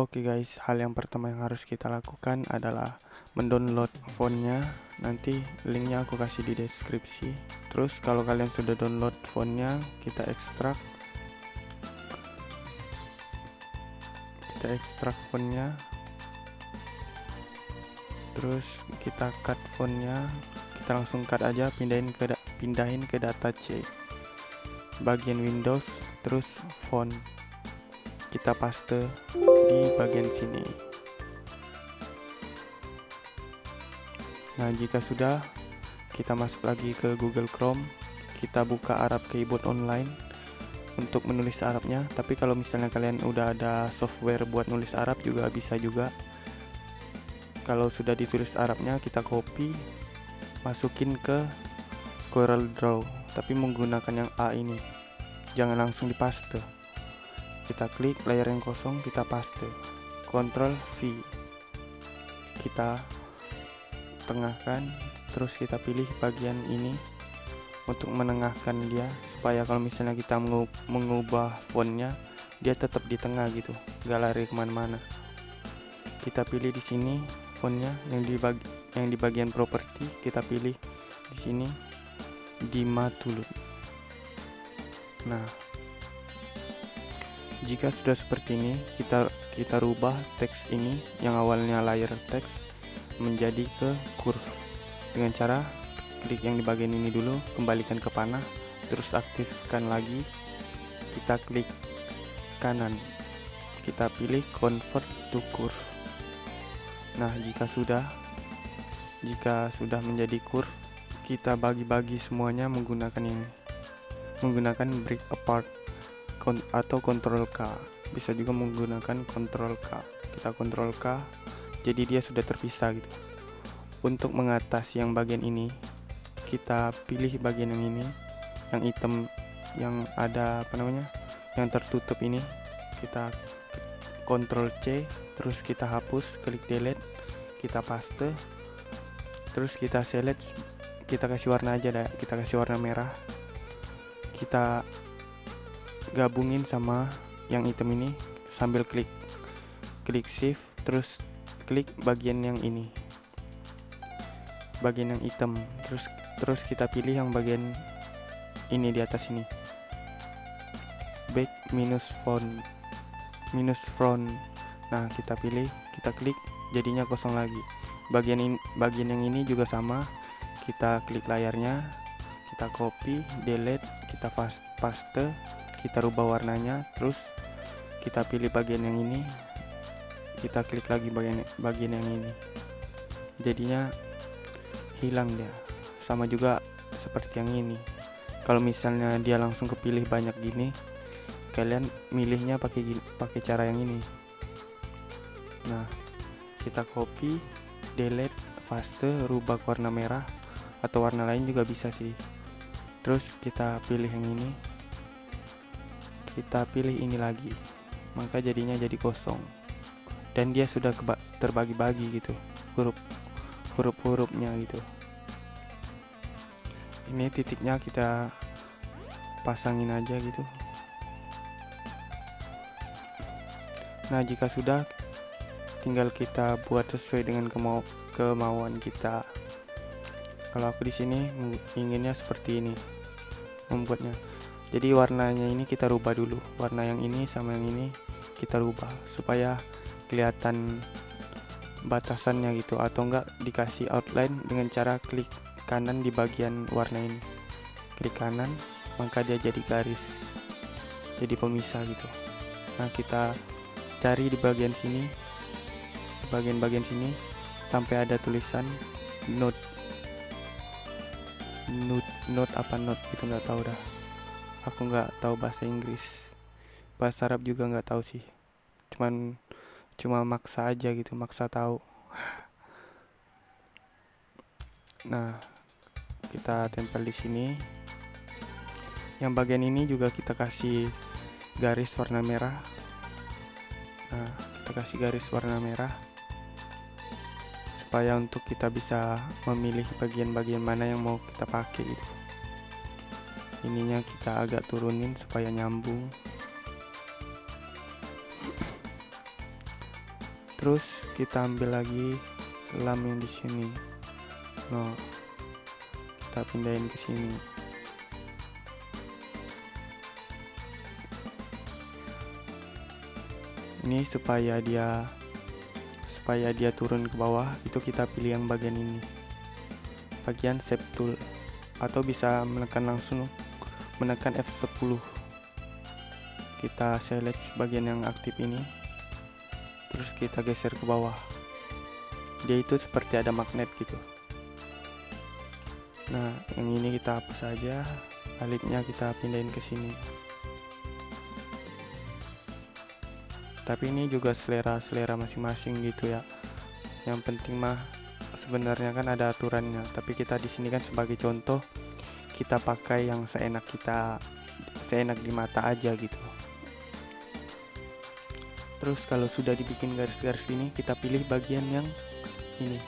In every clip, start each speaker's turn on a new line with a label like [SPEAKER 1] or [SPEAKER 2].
[SPEAKER 1] Oke guys, hal yang pertama yang harus kita lakukan adalah mendownload fontnya. Nanti linknya aku kasih di deskripsi. Terus kalau kalian sudah download fontnya, kita ekstrak. Kita ekstrak fontnya. Terus kita cut fontnya. Kita langsung cut aja, pindahin ke pindahin ke data C. Bagian Windows, terus font kita paste di bagian sini. Nah jika sudah kita masuk lagi ke Google Chrome. Kita buka Arab Keyboard Online untuk menulis Arabnya. Tapi kalau misalnya kalian udah ada software buat nulis Arab juga bisa juga. Kalau sudah ditulis Arabnya kita copy masukin ke Corel Draw tapi menggunakan yang A ini. Jangan langsung dipaste kita klik layar yang kosong kita paste. Ctrl V. Kita tengahkan terus kita pilih bagian ini untuk menengahkan dia supaya kalau misalnya kita mengubah fontnya dia tetap di tengah gitu gak lari ke mana-mana. Kita pilih di sini fontnya yang di bagi yang di bagian properti kita pilih di sini di Matulun. Nah jika sudah seperti ini kita kita rubah teks ini yang awalnya layer teks menjadi ke curve dengan cara klik yang di bagian ini dulu kembalikan ke panah terus aktifkan lagi. Kita klik kanan. Kita pilih convert to curve nah jika sudah jika sudah menjadi curve kita bagi-bagi semuanya menggunakan ini menggunakan break apart atau Ctrl K. Bisa juga menggunakan Ctrl K. Kita Ctrl K jadi dia sudah terpisah gitu. Untuk mengatasi yang bagian ini kita pilih bagian yang ini yang hitam yang ada apa namanya yang tertutup ini. Kita Ctrl C terus kita hapus klik delete kita paste terus kita select kita kasih warna aja dah kita kasih warna merah. Kita gabungin sama yang item ini sambil klik klik shift terus klik bagian yang ini. Bagian yang hitam terus terus kita pilih yang bagian ini di atas ini. Back minus font minus front. Nah kita pilih kita klik jadinya kosong lagi. Bagian in, bagian yang ini juga sama. Kita klik layarnya kita copy delete kita paste kita rubah warnanya terus kita pilih bagian yang ini. Kita klik lagi bagian bagian yang ini. Jadinya hilang dia. Sama juga seperti yang ini. Kalau misalnya dia langsung kepilih banyak gini kalian milihnya pakai pakai cara yang ini. Nah kita copy delete paste rubah warna merah atau warna lain juga bisa sih. Terus kita pilih yang ini kita pilih ini lagi maka jadinya jadi kosong. Dan dia sudah terbagi-bagi gitu huruf huruf-hurufnya gitu. Ini titiknya kita pasangin aja gitu. Nah jika sudah tinggal kita buat sesuai dengan kemau kemauan kita. Kalau aku di sini inginnya seperti ini membuatnya jadi warnanya ini kita rubah dulu. Warna yang ini sama yang ini kita rubah supaya kelihatan batasannya gitu atau enggak dikasih outline dengan cara klik kanan di bagian warna ini. Klik kanan maka dia jadi garis jadi pemisah gitu. Nah kita cari di bagian sini bagian-bagian sini sampai ada tulisan note note note apa note itu nggak tahu dah aku nggak tahu bahasa Inggris. Bahasa Arab juga nggak tahu sih. Cuman cuma maksa aja gitu maksa tahu. Nah kita tempel di sini. Yang bagian ini juga kita kasih garis warna merah. Nah kita kasih garis warna merah. Supaya untuk kita bisa memilih bagian-bagian mana yang mau kita pakai gitu ininya kita agak turunin supaya nyambung. Terus kita ambil lagi lam yang di sini. No kita pindahin ke sini. Ini supaya dia supaya dia turun ke bawah itu kita pilih yang bagian ini. Bagian shape tool atau bisa menekan langsung menekan F10 kita select bagian yang aktif ini. Terus kita geser ke bawah. Dia itu seperti ada magnet gitu. Nah yang ini kita hapus saja baliknya kita pindahin ke sini. Tapi ini juga selera-selera masing-masing gitu ya. Yang penting mah sebenarnya kan ada aturannya. Tapi kita di sini kan sebagai contoh kita pakai yang seenak kita seenak di mata aja gitu. Terus kalau sudah dibikin garis-garis ini kita pilih bagian yang ini.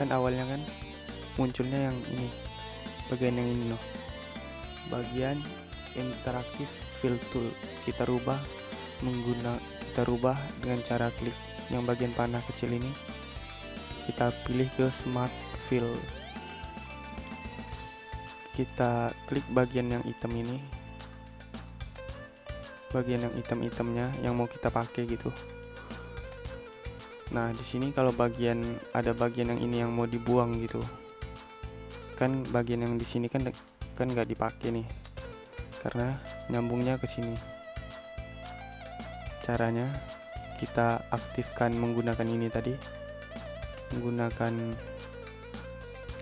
[SPEAKER 1] Kan awalnya kan munculnya yang ini bagian yang ini loh. Bagian interaktif fill tool. Kita rubah menggunakan kita rubah dengan cara klik yang bagian panah kecil ini. Kita pilih ke smart fill kita klik bagian yang hitam ini. Bagian yang hitam-hitamnya yang mau kita pakai gitu. Nah di sini kalau bagian ada bagian yang ini yang mau dibuang gitu. Kan bagian yang di sini kan kan nggak dipakai nih. Karena nyambungnya ke sini. Caranya kita aktifkan menggunakan ini tadi. Menggunakan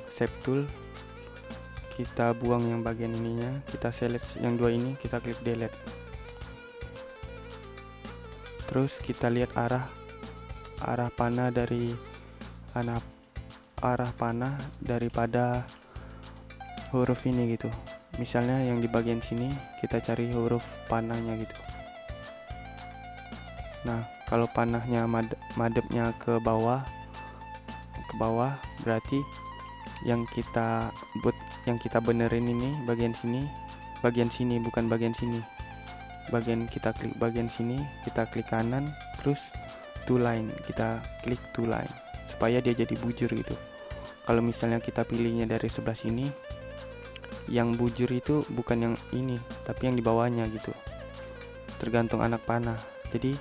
[SPEAKER 1] shape tool kita buang yang bagian ininya kita select yang dua ini kita klik delete. Terus kita lihat arah arah panah dari arah arah panah daripada huruf ini gitu. Misalnya yang di bagian sini kita cari huruf panahnya gitu. Nah, kalau panahnya mad madepnya ke bawah ke bawah berarti yang kita buat yang kita benerin ini bagian sini bagian sini bukan bagian sini. Bagian kita klik bagian sini kita klik kanan terus two line kita klik two line supaya dia jadi bujur gitu. Kalau misalnya kita pilihnya dari sebelah sini yang bujur itu bukan yang ini tapi yang di bawahnya gitu. Tergantung anak panah. Jadi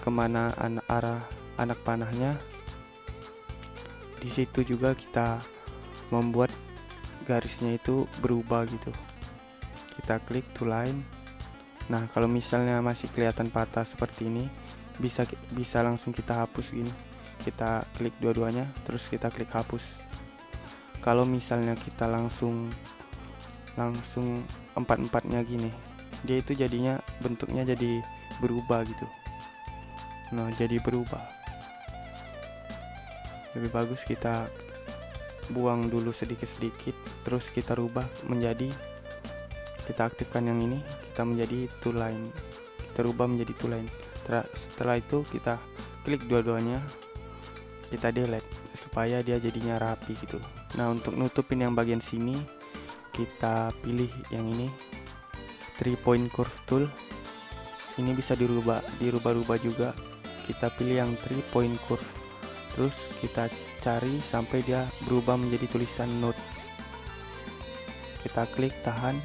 [SPEAKER 1] ke mana anak arah anak panahnya di situ juga kita membuat garisnya itu berubah gitu. Kita klik to line. Nah kalau misalnya masih kelihatan patah seperti ini bisa bisa langsung kita hapus gini. Kita klik dua-duanya terus kita klik hapus. Kalau misalnya kita langsung langsung empat-empatnya gini dia itu jadinya bentuknya jadi berubah gitu. Nah jadi berubah. Lebih bagus kita buang dulu sedikit-sedikit terus kita rubah menjadi kita aktifkan yang ini kita menjadi two line kita rubah menjadi two line setelah itu kita klik dua-duanya kita delete supaya dia jadinya rapi gitu. Nah untuk nutupin yang bagian sini kita pilih yang ini three point curve tool. Ini bisa dirubah dirubah-rubah juga. Kita pilih yang three point curve. Terus kita cari sampai dia berubah menjadi tulisan note kita klik tahan.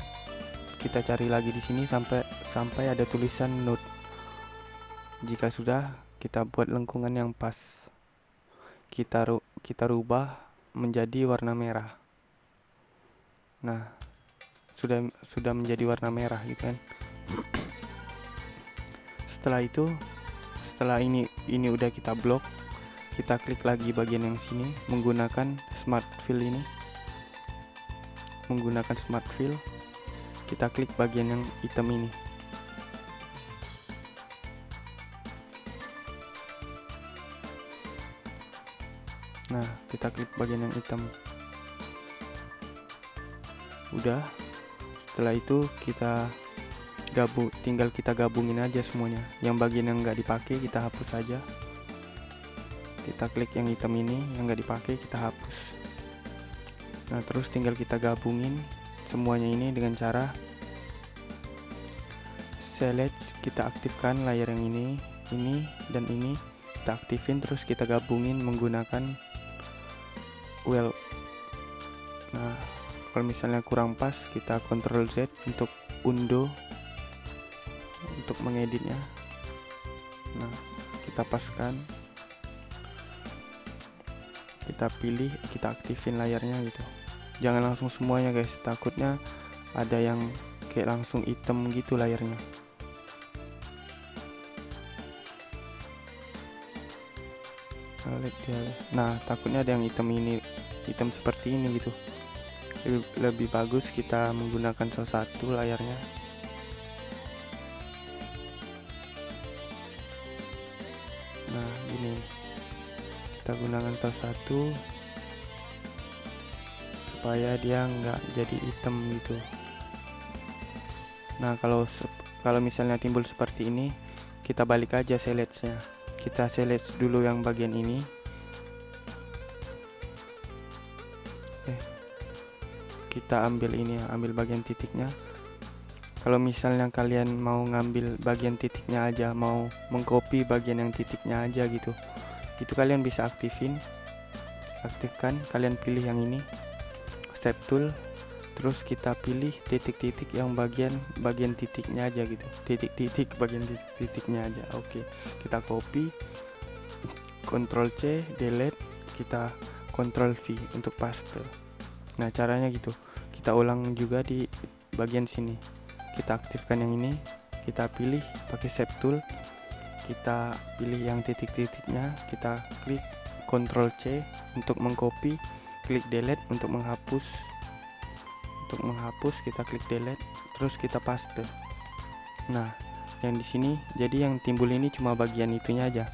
[SPEAKER 1] Kita cari lagi di sini sampai sampai ada tulisan note. Jika sudah kita buat lengkungan yang pas. Kita ru kita rubah menjadi warna merah. Nah sudah sudah menjadi warna merah gitu kan? Setelah itu setelah ini ini udah kita blok kita klik lagi bagian yang sini menggunakan smart fill ini menggunakan smart fill kita klik bagian yang hitam ini. Nah kita klik bagian yang hitam. Udah setelah itu kita gabung tinggal kita gabungin aja semuanya. Yang bagian yang nggak dipakai kita hapus saja kita klik yang hitam ini yang nggak dipakai kita hapus nah terus tinggal kita gabungin semuanya ini dengan cara select kita aktifkan layar yang ini ini dan ini. Kita aktifin terus kita gabungin menggunakan well. Nah kalau misalnya kurang pas kita Ctrl Z untuk undo untuk mengeditnya. Nah kita paskan kita pilih kita aktifin layarnya gitu. Jangan langsung semuanya guys. Takutnya ada yang kayak langsung hitam gitu layarnya. Nah takutnya ada yang hitam ini hitam seperti ini gitu. Lebih, lebih bagus kita menggunakan salah satu layarnya kita gunakan salah satu supaya dia nggak jadi hitam gitu. Nah kalau kalau misalnya timbul seperti ini kita balik aja seletnya kita select dulu yang bagian ini. Eh, kita ambil ini ya ambil bagian titiknya. Kalau misalnya kalian mau ngambil bagian titiknya aja mau mengcopy bagian yang titiknya aja gitu itu kalian bisa aktifin. Aktifkan kalian pilih yang ini. Set tool. Terus kita pilih titik-titik yang bagian bagian titiknya aja gitu. Titik-titik bagian titik-titiknya aja. Oke kita copy. Ctrl C delete. Kita Ctrl V untuk paste. Nah caranya gitu. Kita ulang juga di bagian sini. Kita aktifkan yang ini. Kita pilih pakai shape tool kita pilih yang titik-titiknya kita klik Ctrl C untuk mengcopy klik delete untuk menghapus. Untuk menghapus kita klik delete terus kita paste. Nah yang di sini jadi yang timbul ini cuma bagian itunya aja.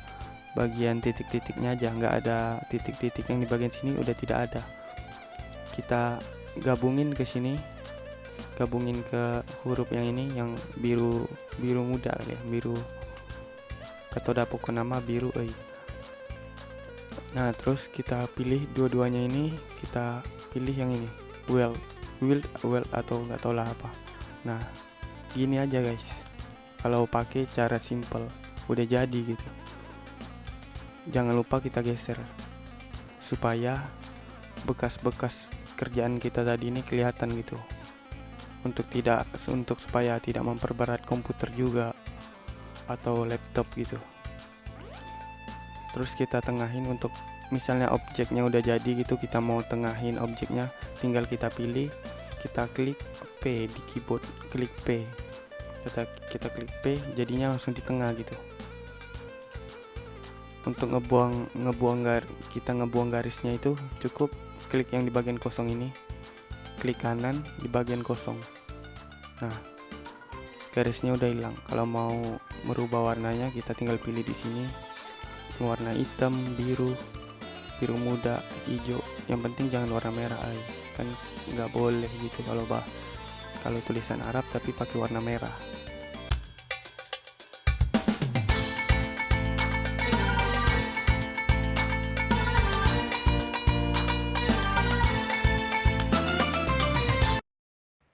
[SPEAKER 1] Bagian titik-titiknya aja nggak ada titik-titik yang di bagian sini udah tidak ada. Kita gabungin ke sini gabungin ke huruf yang ini yang biru biru muda ya biru atau pokok nama biru eh. nah terus kita pilih dua-duanya ini kita pilih yang ini well will well atau nggak tahu lah apa. Nah gini aja guys. Kalau pakai cara simple udah jadi gitu. Jangan lupa kita geser supaya bekas-bekas kerjaan kita tadi ini kelihatan gitu. Untuk tidak untuk supaya tidak memperberat komputer juga atau laptop gitu. Terus kita tengahin untuk misalnya objeknya udah jadi gitu kita mau tengahin objeknya tinggal kita pilih kita klik P di keyboard klik P. Kita kita klik P jadinya langsung di tengah gitu. Untuk ngebuang ngebuang gar kita ngebuang garisnya itu cukup klik yang di bagian kosong ini. Klik kanan di bagian kosong. Nah garisnya udah hilang. Kalau mau merubah warnanya kita tinggal pilih di sini. Warna hitam biru biru muda hijau. Yang penting jangan warna merah ay. kan nggak boleh gitu kalau bah kalau tulisan Arab tapi pakai warna merah.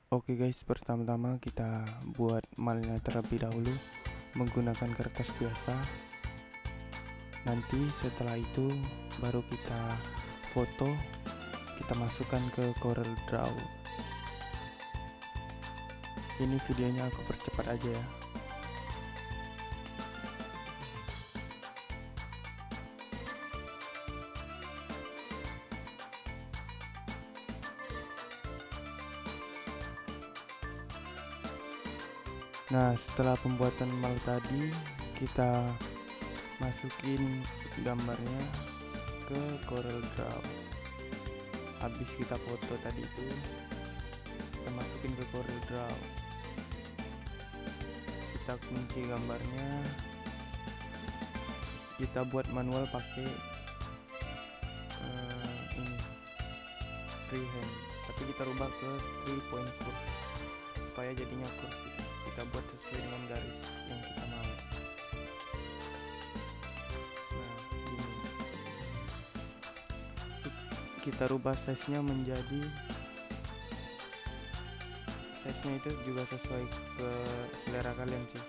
[SPEAKER 1] Oke okay guys, pertama-tama kita buat malnya terlebih dahulu menggunakan kertas biasa. Nanti setelah itu baru kita foto, kita masukkan ke Corel Draw. Ini videonya aku percepat aja ya. Nah, setelah pembuatan mal tadi, kita masukin gambarnya ke Corel Draw. Habis kita foto tadi itu, kita masukin ke Corel Draw. Kita kunci gambarnya. Kita buat manual pakai uh, ini freehand, tapi kita rubah ke 3.4 supaya jadinya kursi kita buat sesuai dengan garis yang kita mau. Nah ini kita rubah size nya menjadi size nya itu juga sesuai ke selera kalian sih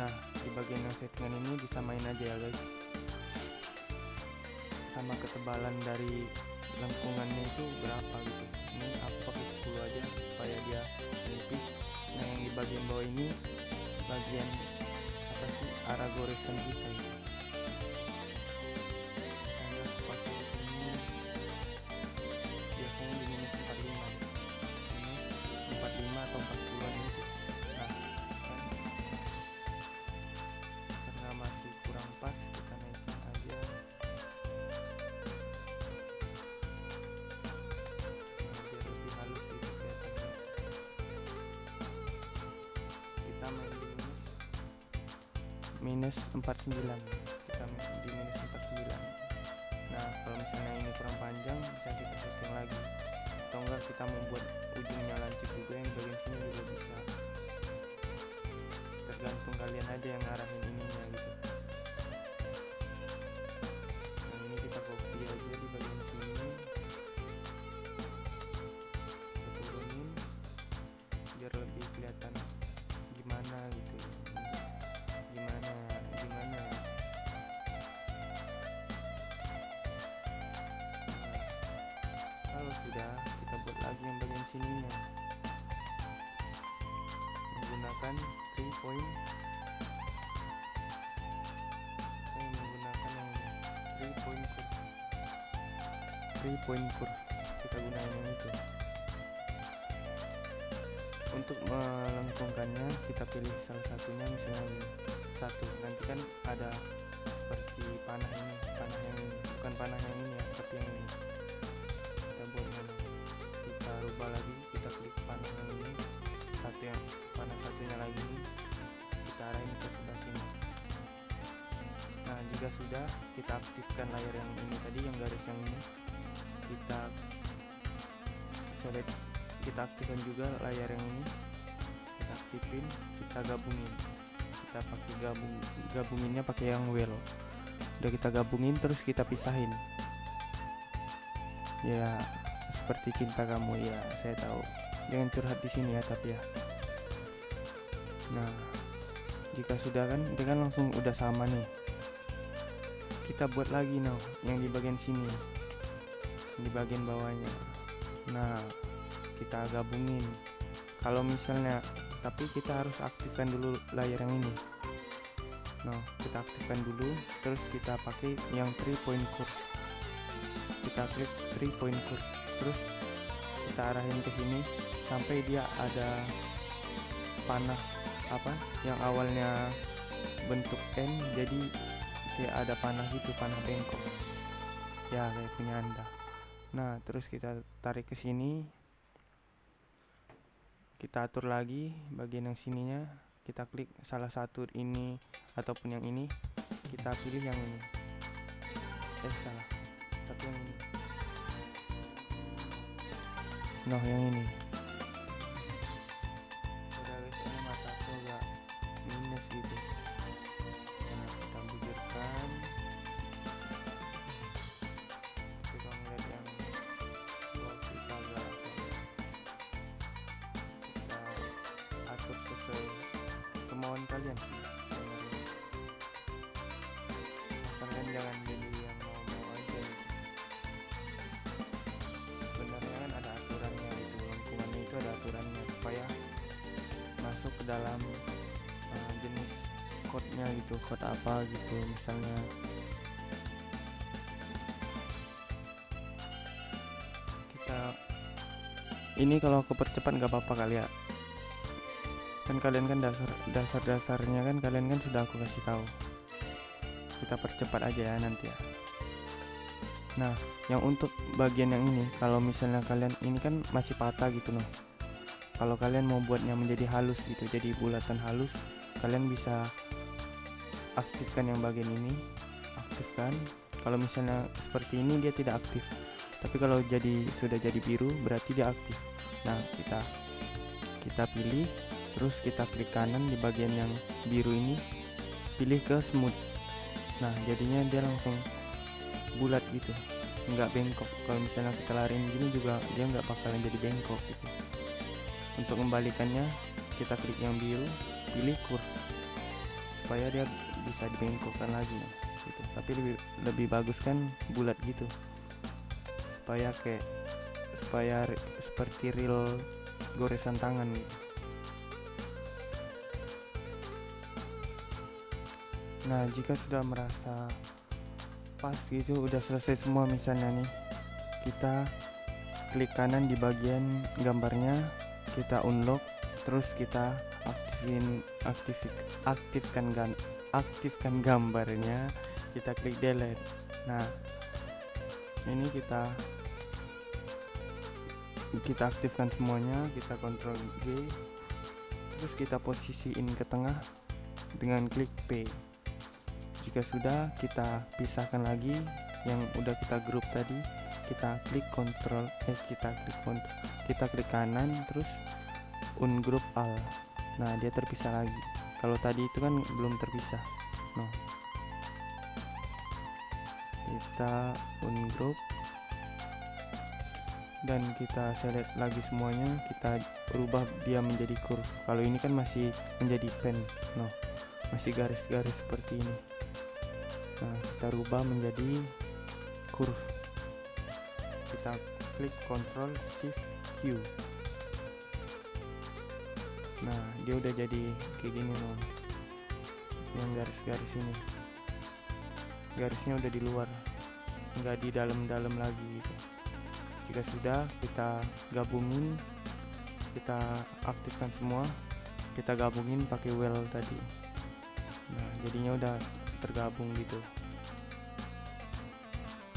[SPEAKER 1] nah di bagian yang settingan ini disamain aja ya guys. Sama ketebalan dari lengkungannya itu berapa gitu. Ini aku pakai 10 aja supaya dia bagian bawah ini bagian apa sih arah goresan kita gitu. Minus minus 49 Kita buat lagi yang bagian sininya. Menggunakan 3 point. Saya menggunakan yang 3 point curve 3 point curve kita gunain yang itu. Untuk melengkungkannya kita pilih salah satunya misalnya satu. Nanti kan ada seperti panah ini panah yang ini. Bukan panah yang ini ya tapi yang ini rubah lagi kita klik panah ini. Satu yang panah satunya lagi. Ini kita arahin ke sebelah sini. Nah jika sudah kita aktifkan layar yang ini tadi yang garis yang ini. Kita select kita aktifkan juga layar yang ini. Kita aktifin kita gabungin. Kita pakai gabung gabunginnya pakai yang well. Udah kita gabungin terus kita pisahin. Ya seperti cinta kamu ya saya tahu. Jangan curhat di sini ya tapi ya. Nah jika sudah kan dia kan langsung udah sama nih. Kita buat lagi now yang di bagian sini. Di bagian bawahnya. Nah kita gabungin. Kalau misalnya tapi kita harus aktifkan dulu layar yang ini. No kita aktifkan dulu terus kita pakai yang 3 point curve. Kita klik 3 point curve terus kita arahin ke sini sampai dia ada panah apa yang awalnya bentuk N jadi kayak ada panah gitu panah bengkok. Ya kayak punya anda. Nah terus kita tarik ke sini. Kita atur lagi bagian yang sininya. Kita klik salah satu ini ataupun yang ini. Kita pilih yang ini. Eh salah. Tapi yang ini nah yang ini. Udah guys mataku agak minus gitu. Nah kita bujurkan kita ngeliat yang bawah kita kita atur sesuai kemauan kalian. sih dalam uh, jenis code-nya gitu code apa gitu misalnya. Kita ini kalau kepercepat nggak apa-apa kali ya. Kan kalian kan dasar dasar dasarnya kan kalian kan sudah aku kasih tahu. Kita percepat aja ya nanti ya. Nah yang untuk bagian yang ini kalau misalnya kalian ini kan masih patah gitu loh kalau kalian mau buatnya menjadi halus gitu jadi bulatan halus kalian bisa aktifkan yang bagian ini. Aktifkan. Kalau misalnya seperti ini dia tidak aktif. Tapi kalau jadi sudah jadi biru berarti dia aktif. Nah kita kita pilih. Terus kita klik kanan di bagian yang biru ini. Pilih ke smooth. Nah jadinya dia langsung bulat gitu. Nggak bengkok. Kalau misalnya kita lariin gini juga dia nggak bakalan jadi bengkok gitu untuk membalikannya kita klik yang biru pilih curve supaya dia bisa dibengkokkan lagi. Gitu. Tapi lebih lebih bagus kan bulat gitu. Supaya kayak supaya seperti real goresan tangan. Gitu nah jika sudah merasa pas gitu udah selesai semua misalnya nih kita klik kanan di bagian gambarnya kita unlock terus kita aktifin aktif aktifkan gan aktifkan gambarnya. Kita klik delete. Nah ini kita kita aktifkan semuanya kita kontrol G terus kita posisiin ke tengah dengan klik P. Jika sudah kita pisahkan lagi yang udah kita grup tadi kita klik kontrol eh kita klik kontrol kita klik kanan terus ungroup all nah dia terpisah lagi. Kalau tadi itu kan belum terpisah. No kita ungroup dan kita select lagi semuanya kita rubah dia menjadi curve kalau ini kan masih menjadi pen. No masih garis-garis seperti ini. Nah kita rubah menjadi curve kita klik Ctrl Shift Q. Nah dia udah jadi kayak gini loh. Yang garis-garis ini. Garisnya udah di luar. Nggak di dalam-dalam lagi gitu. Jika sudah kita gabungin. Kita aktifkan semua. Kita gabungin pakai well tadi. Nah jadinya udah tergabung gitu